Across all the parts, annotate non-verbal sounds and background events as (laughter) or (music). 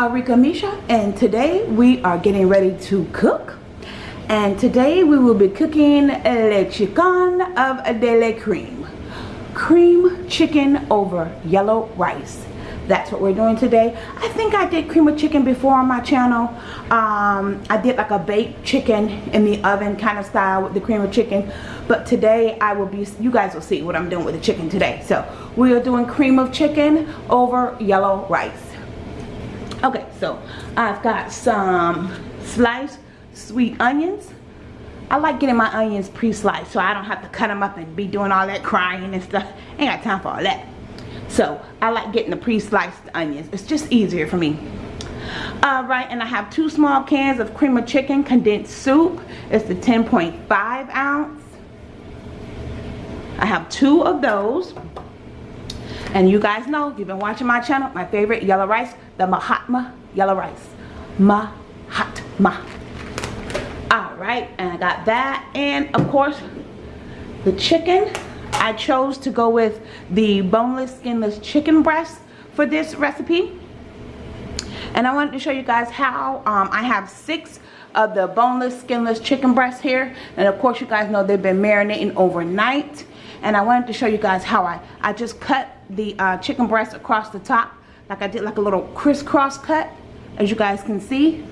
Arika Misha and today we are getting ready to cook. And today we will be cooking le chicken of de la cream. Cream chicken over yellow rice. That's what we're doing today. I think I did cream of chicken before on my channel. Um, I did like a baked chicken in the oven kind of style with the cream of chicken. But today I will be you guys will see what I'm doing with the chicken today. So we are doing cream of chicken over yellow rice okay so I've got some sliced sweet onions. I like getting my onions pre-sliced so I don't have to cut them up and be doing all that crying and stuff. Ain't got time for all that. So I like getting the pre-sliced onions. It's just easier for me. All right and I have two small cans of cream of chicken condensed soup. It's the 10.5 ounce. I have two of those and you guys know, you've been watching my channel, my favorite yellow rice, the Mahatma yellow rice. Mahatma. Alright, and I got that. And of course, the chicken. I chose to go with the boneless, skinless chicken breast for this recipe. And I wanted to show you guys how um, I have six of the boneless, skinless chicken breasts here. And of course, you guys know they've been marinating overnight. And I wanted to show you guys how I, I just cut the uh, chicken breast across the top like I did like a little crisscross cut as you guys can see.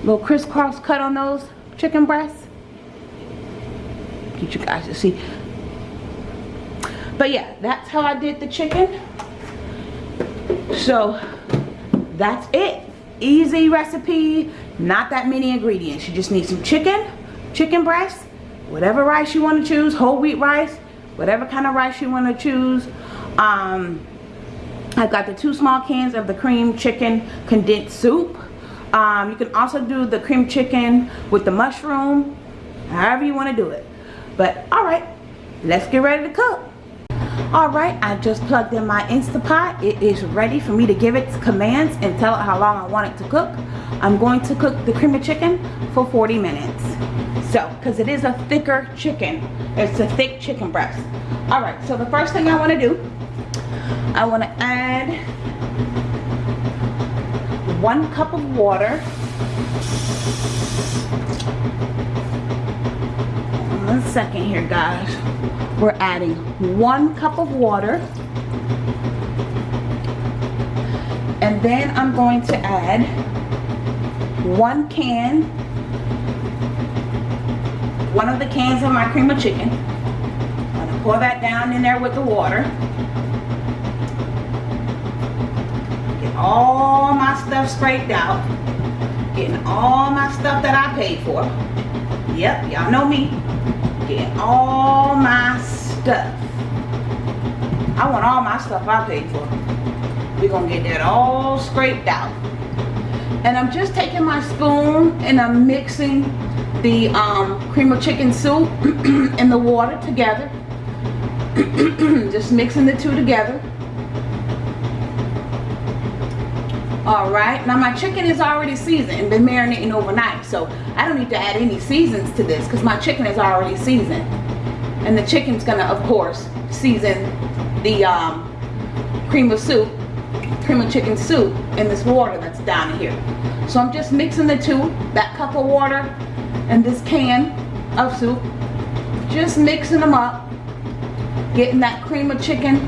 Little crisscross cut on those chicken breasts. Get you guys to see. But yeah that's how I did the chicken. So that's it. Easy recipe not that many ingredients. You just need some chicken chicken breast whatever rice you want to choose whole wheat rice whatever kind of rice you want to choose um, I've got the two small cans of the cream chicken condensed soup. Um, you can also do the cream chicken with the mushroom, however you want to do it. But alright, let's get ready to cook. Alright, I just plugged in my Instapot. It is ready for me to give it commands and tell it how long I want it to cook. I'm going to cook the cream of chicken for 40 minutes. So, because it is a thicker chicken. It's a thick chicken breast. Alright, so the first thing I want to do I want to add one cup of water. One second here guys. We're adding one cup of water. And then I'm going to add one can, one of the cans of my cream of chicken. I'm going to pour that down in there with the water. all my scraped out. Getting all my stuff that I paid for. Yep, y'all know me. Getting all my stuff. I want all my stuff I paid for. We're going to get that all scraped out. And I'm just taking my spoon and I'm mixing the um, cream of chicken soup (clears throat) and the water together. (clears throat) just mixing the two together. All right. Now my chicken is already seasoned. And been marinating overnight so I don't need to add any seasons to this because my chicken is already seasoned. And the chicken's gonna of course season the um, cream of soup cream of chicken soup in this water that's down here. So I'm just mixing the two that cup of water and this can of soup. Just mixing them up getting that cream of chicken.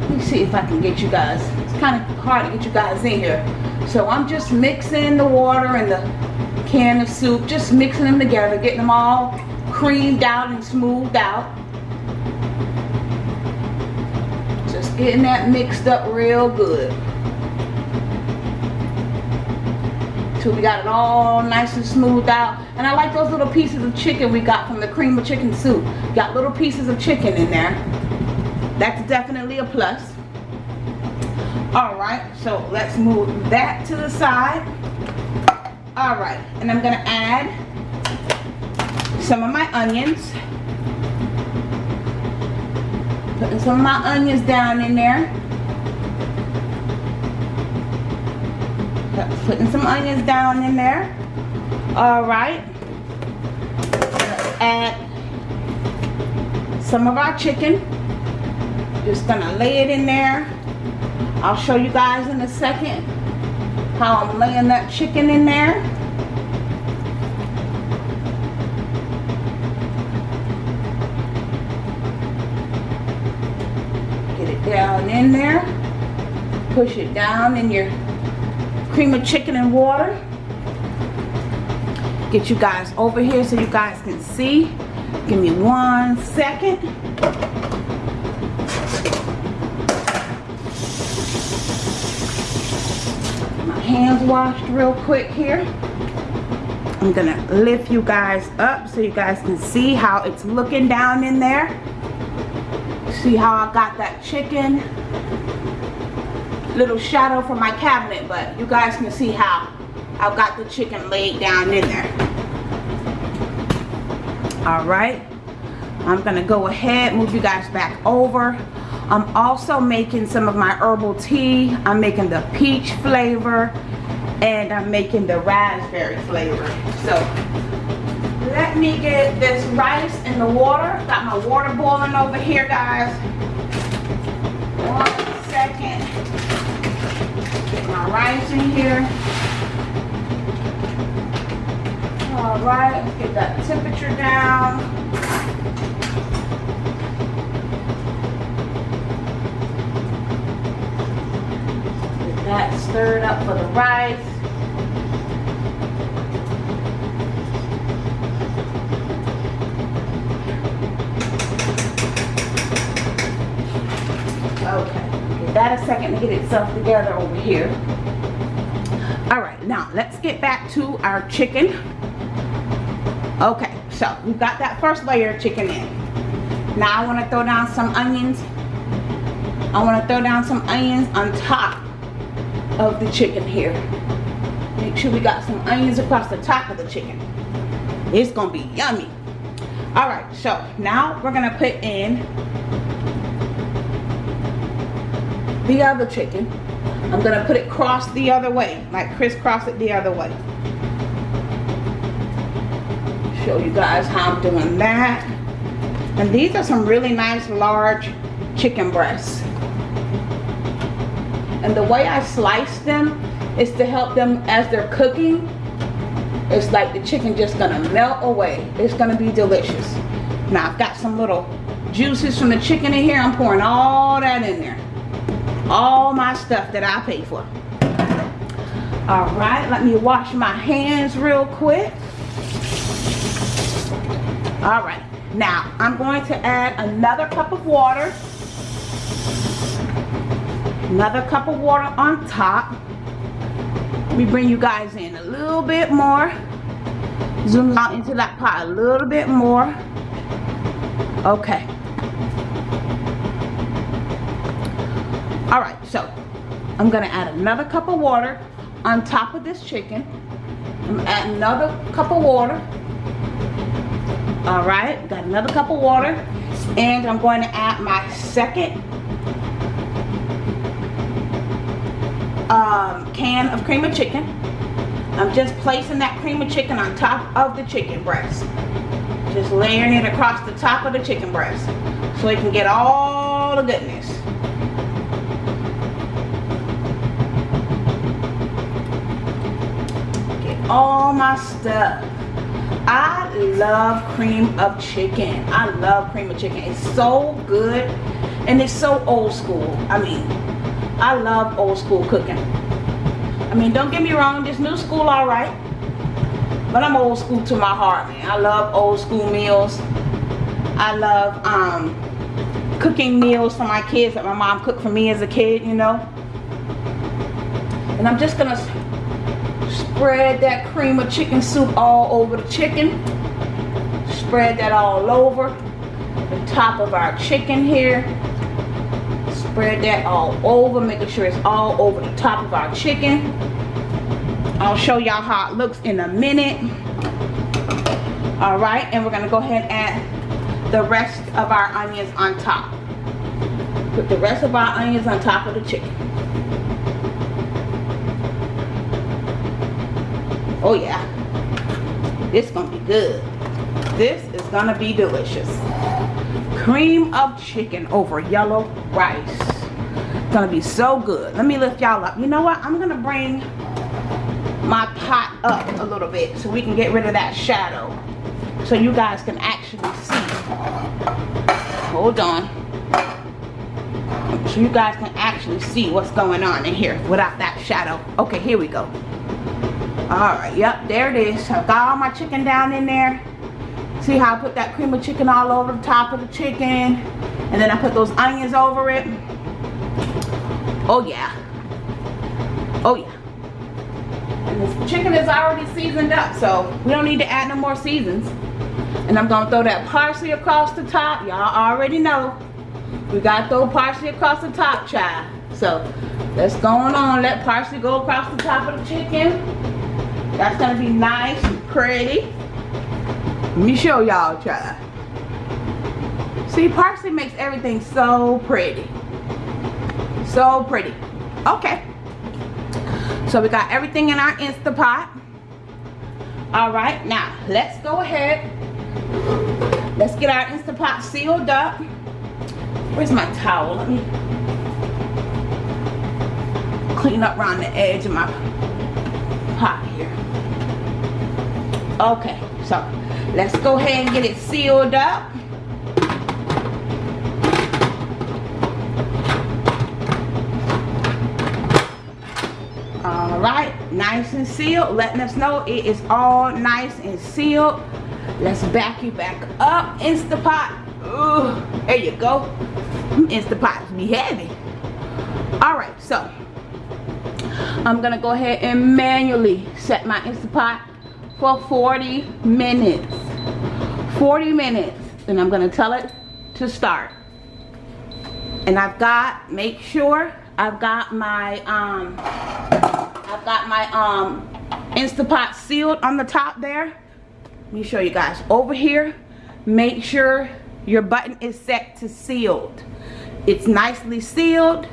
Let me see if I can get you guys kind of hard to get you guys in here. So I'm just mixing the water and the can of soup, just mixing them together, getting them all creamed out and smoothed out. Just getting that mixed up real good. Till we got it all nice and smoothed out. And I like those little pieces of chicken we got from the cream of chicken soup. Got little pieces of chicken in there. That's definitely a plus all right so let's move that to the side. All right and i'm gonna add some of my onions. Putting some of my onions down in there. Putting some onions down in there. All right. Add some of our chicken. Just gonna lay it in there I'll show you guys in a second how I'm laying that chicken in there. Get it down in there. Push it down in your cream of chicken and water. Get you guys over here so you guys can see. Give me one second. Hands washed real quick here. I'm gonna lift you guys up so you guys can see how it's looking down in there. See how I got that chicken. Little shadow from my cabinet, but you guys can see how I've got the chicken laid down in there. All right. I'm gonna go ahead, move you guys back over. I'm also making some of my herbal tea. I'm making the peach flavor and I'm making the raspberry flavor. So let me get this rice in the water. Got my water boiling over here, guys. One second. Get my rice in here. All right, let's get that temperature down. That stirred up for the rice. Okay, give that a second to get itself together over here. All right, now let's get back to our chicken. Okay, so we've got that first layer of chicken in. Now I want to throw down some onions. I want to throw down some onions on top of the chicken here. Make sure we got some onions across the top of the chicken. It's gonna be yummy. All right, so now we're gonna put in the other chicken. I'm gonna put it cross the other way, like crisscross it the other way. Show you guys how I'm doing that. And these are some really nice large chicken breasts. And the way I slice them is to help them as they're cooking. It's like the chicken just gonna melt away. It's gonna be delicious. Now I've got some little juices from the chicken in here. I'm pouring all that in there. All my stuff that I pay for. All right, let me wash my hands real quick. All right, now I'm going to add another cup of water another cup of water on top. Let me bring you guys in a little bit more. Zoom out into that pot a little bit more. Okay. All right so I'm gonna add another cup of water on top of this chicken. I'm add another cup of water. All right got another cup of water. And I'm going to add my second um, can of cream of chicken. I'm just placing that cream of chicken on top of the chicken breast. Just layering it across the top of the chicken breast so it can get all the goodness. Get all my stuff. I love cream of chicken. I love cream of chicken. It's so good and it's so old school. I mean, I love old school cooking. I mean, don't get me wrong, this new school all right. But I'm old school to my heart, man. I love old school meals. I love um, cooking meals for my kids that my mom cooked for me as a kid, you know. And I'm just gonna spread that cream of chicken soup all over the chicken. Spread that all over the top of our chicken here spread that all over making sure it's all over the top of our chicken. I'll show y'all how it looks in a minute. All right and we're gonna go ahead and add the rest of our onions on top. Put the rest of our onions on top of the chicken. Oh yeah. This gonna be good. This is gonna be delicious. Cream of chicken over yellow rice gonna be so good. Let me lift y'all up. You know what? I'm gonna bring my pot up a little bit so we can get rid of that shadow. So you guys can actually see. Hold on. So you guys can actually see what's going on in here without that shadow. Okay, here we go. Alright, yep, there it is. i've got all my chicken down in there. See how I put that cream of chicken all over the top of the chicken. And then I put those onions over it. Oh yeah. Oh yeah. And this chicken is already seasoned up, so we don't need to add no more seasons. And I'm gonna throw that parsley across the top. Y'all already know. We gotta throw parsley across the top, child. So let's go on. Let parsley go across the top of the chicken. That's gonna be nice and pretty. Let me show y'all, child. See, parsley makes everything so pretty. So pretty. Okay. So we got everything in our Instapot. All right, now let's go ahead. Let's get our Instapot sealed up. Where's my towel? Let me clean up around the edge of my pot here. Okay, so let's go ahead and get it sealed up. all right nice and sealed. Letting us know it is all nice and sealed. Let's back you back up. Instapot. Ooh, there you go. Instapots be heavy. All right so i'm gonna go ahead and manually set my instapot for 40 minutes. 40 minutes and i'm gonna tell it to start. And i've got make sure I've got my um I've got my um Instapot sealed on the top there. Let me show you guys. Over here, make sure your button is set to sealed. It's nicely sealed.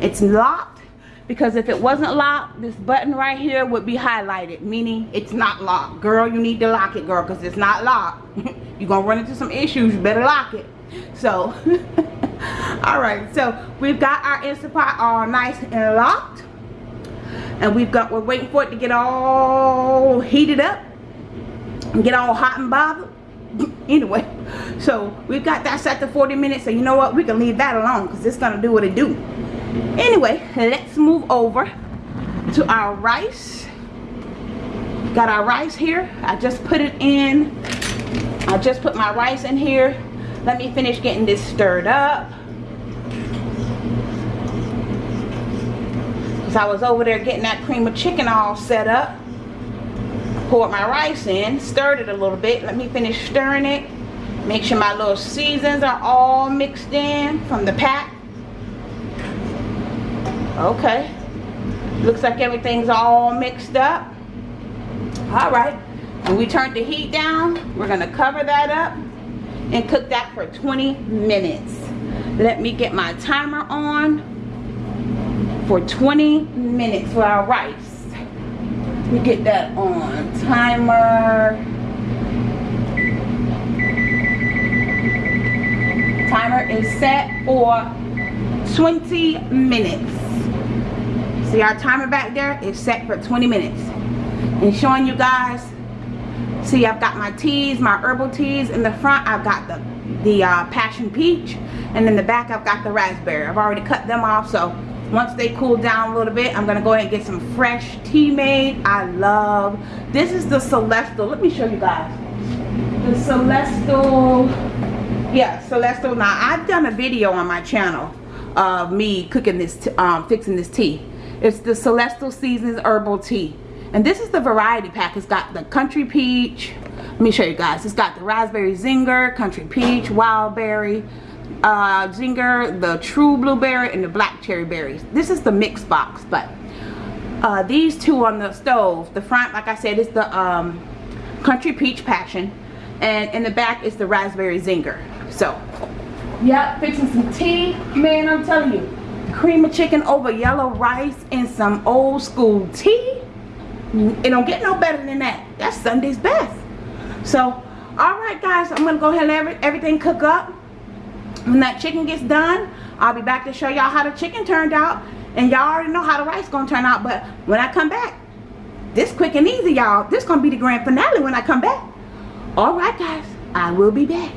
It's locked because if it wasn't locked, this button right here would be highlighted, meaning it's not locked. Girl, you need to lock it, girl, because it's not locked. (laughs) You're going to run into some issues. You better lock it. So, (laughs) all right so we've got our Instapot all nice and locked and we've got we're waiting for it to get all heated up and get all hot and bothered. (laughs) Anyway so we've got that set to 40 minutes so you know what? We can leave that alone because it's gonna do what it do. Anyway let's move over to our rice. Got our rice here. I just put it in. I just put my rice in here. Let me finish getting this stirred up. Because I was over there getting that cream of chicken all set up. Poured my rice in, stirred it a little bit. Let me finish stirring it. Make sure my little seasons are all mixed in from the pack. Okay. Looks like everything's all mixed up. Alright. When we turn the heat down, we're going to cover that up and cook that for 20 minutes. Let me get my timer on for 20 minutes for our rice. We get that on timer. Timer is set for 20 minutes. See our timer back there is set for 20 minutes. And showing you guys See, I've got my teas, my herbal teas. In the front, I've got the, the uh, passion peach. And in the back, I've got the raspberry. I've already cut them off, so once they cool down a little bit, I'm to go ahead and get some fresh tea made. I love, this is the Celestial. Let me show you guys. The Celestial, yeah, Celestial. Now, I've done a video on my channel of me cooking this, um, fixing this tea. It's the Celestial Seasons Herbal Tea and this is the variety pack it's got the country peach let me show you guys it's got the raspberry zinger country peach wild berry uh, zinger the true blueberry and the black cherry berries this is the mix box but uh, these two on the stove the front like I said is the um, country peach passion and in the back is the raspberry zinger so yep fixing some tea man I'm telling you cream of chicken over yellow rice and some old school tea it don't get no better than that. That's Sunday's best. So, alright guys, I'm going to go ahead and everything cook up. When that chicken gets done, I'll be back to show y'all how the chicken turned out. And y'all already know how the rice gonna turn out. But when I come back, this quick and easy, y'all. This gonna be the grand finale when I come back. Alright, guys. I will be back.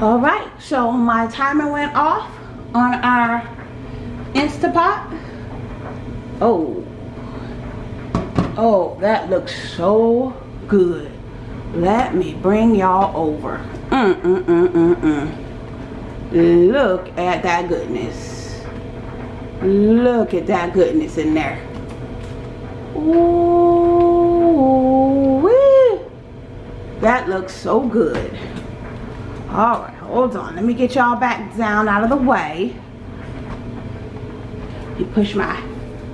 Alright, so my timer went off on our Instapot. Oh. Oh, that looks so good. Let me bring y'all over. Mm, mm, mm, mm, mm. Look at that goodness. Look at that goodness in there. Ooh, wee. That looks so good. All right, hold on. Let me get y'all back down out of the way. You push my,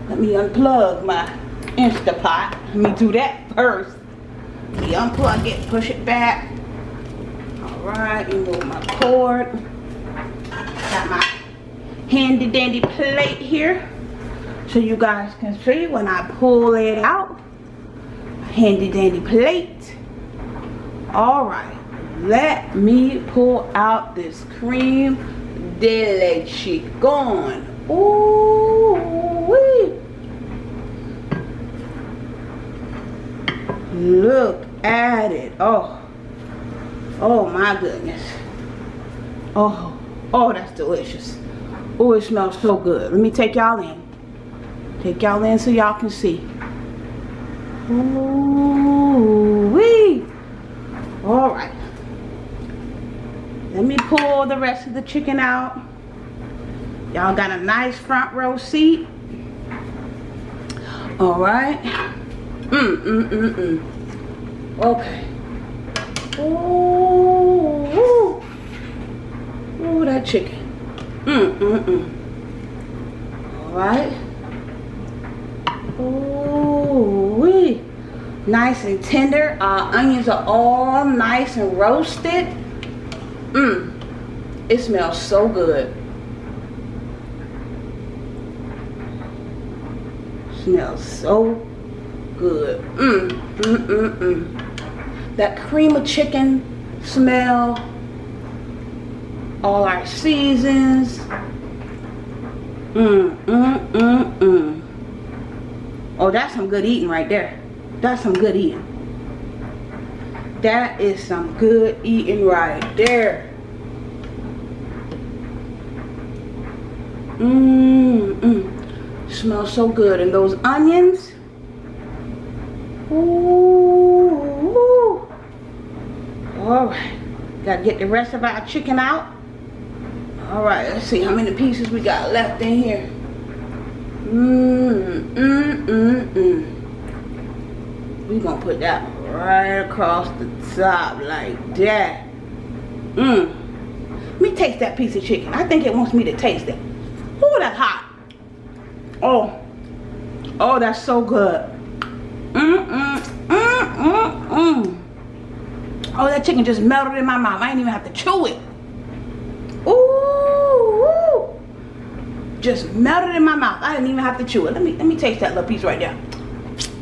let me unplug my Instapot. Let me do that first. Let me unplug it, push it back. All right, remove my cord. Got my handy dandy plate here so you guys can see when I pull it out. Handy dandy plate. All right, let me pull out this cream de leche Ooh wee. Look at it. Oh. Oh my goodness. Oh. Oh, that's delicious. Oh, it smells so good. Let me take y'all in. Take y'all in so y'all can see. Ooh wee. All right. Let me pull the rest of the chicken out. Y'all got a nice front row seat. All right. Mm, mm, mm, mm. Okay. Ooh, ooh. Ooh, that chicken. Mm, mm, mm. All right. Ooh, wee. Nice and tender. Our onions are all nice and roasted. Mmm. It smells so good. Smells so good. Mmm, mmm, mmm, mmm. That cream of chicken smell. All our seasons. Mmm, mmm, mmm, mmm. Oh, that's some good eating right there. That's some good eating. That is some good eating right there. Mmm, mmm. Smells so good. And those onions. Ooh. Alright. Gotta get the rest of our chicken out. Alright, let's see how many pieces we got left in here. Mmm, mmm, mmm, mmm. We gonna put that right across the top like that. Mmm. Let me taste that piece of chicken. I think it wants me to taste it. Oh, that's hot. Oh. Oh, that's so good. Mmm, mmm, mmm, mmm, mmm. Oh, that chicken just melted in my mouth. I didn't even have to chew it. Ooh, Just melted in my mouth. I didn't even have to chew it. Let me let me taste that little piece right there.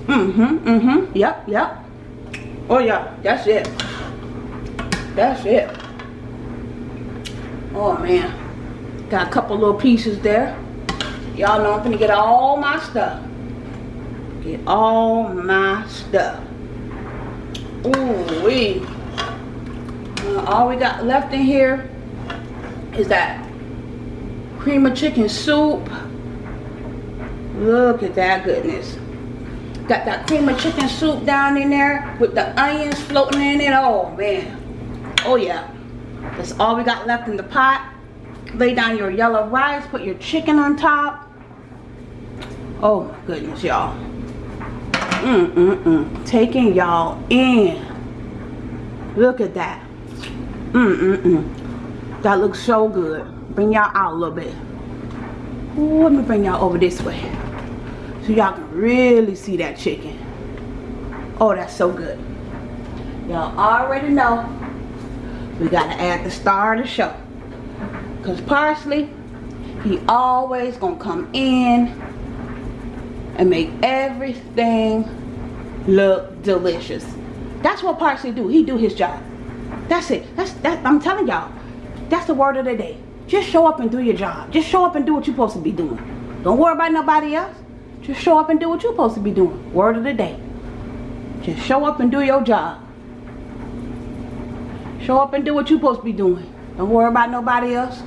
Mm-hmm, mm-hmm. Yep, yep. Oh yeah, that's it. That's it. Oh man. Got a couple little pieces there. Y'all know I'm gonna get all my stuff. Get all my stuff. Ooh wee. Uh, all we got left in here is that cream of chicken soup. Look at that goodness. Got that cream of chicken soup down in there with the onions floating in it. Oh, man. Oh, yeah. That's all we got left in the pot. Lay down your yellow rice. Put your chicken on top. Oh, my goodness, y'all. Mm-mm-mm. Taking y'all in. Look at that. Mm-mm-mm. That looks so good. Bring y'all out a little bit. Let me bring y'all over this way. So y'all can really see that chicken. Oh that's so good. Y'all already know. We gotta add the star of the show. Because parsley he always gonna come in and make everything look delicious. That's what parsley do. He do his job. That's it. That's that i'm telling y'all that's the word of the day just show up and do your job. Just show up and do what you're supposed to be doing. Don't worry about nobody else. Just show up and do what you're supposed to be doing. Word of the day. Just show up and do your job. Show up and do what you're supposed to be doing. Don't worry about nobody else.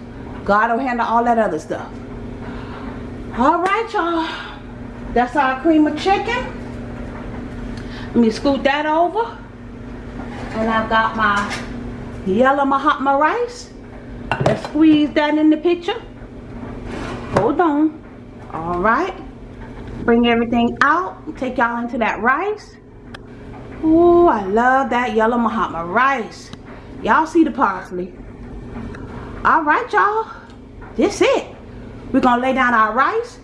God will handle all that other stuff. All right, y'all. That's our cream of chicken. Let me scoot that over. And I've got my yellow Mahatma rice. Let's squeeze that in the picture. Hold on. All right. Bring everything out. Take y'all into that rice. Oh, I love that yellow Mahatma rice. Y'all see the parsley. All right, y'all. This it. We're going to lay down our rice,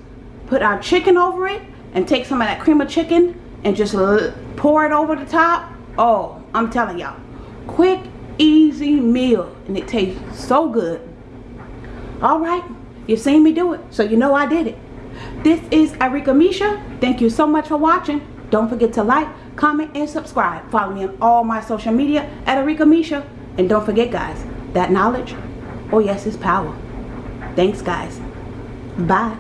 put our chicken over it, and take some of that cream of chicken and just pour it over the top. Oh, I'm telling y'all. Quick, easy meal. And it tastes so good. All right. You've seen me do it, so you know I did it. This is Arika Misha. Thank you so much for watching. Don't forget to like, comment, and subscribe. Follow me on all my social media at Arika Misha. And don't forget, guys, that knowledge, oh yes, is power. Thanks, guys. Bye.